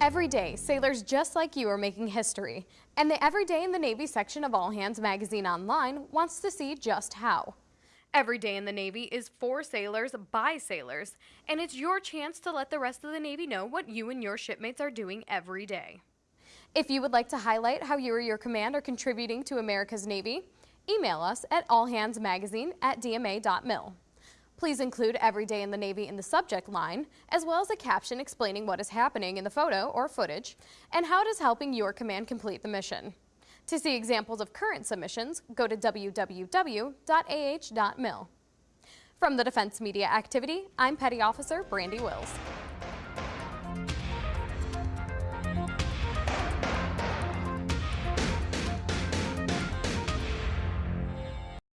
Every day, sailors just like you are making history, and the Every Day in the Navy section of All Hands Magazine Online wants to see just how. Every Day in the Navy is for sailors by sailors, and it's your chance to let the rest of the Navy know what you and your shipmates are doing every day. If you would like to highlight how you or your command are contributing to America's Navy, email us at allhandsmagazine at dma.mil. Please include Every Day in the Navy in the subject line, as well as a caption explaining what is happening in the photo or footage, and how it is helping your command complete the mission. To see examples of current submissions, go to www.ah.mil. From the Defense Media Activity, I'm Petty Officer Brandi Wills.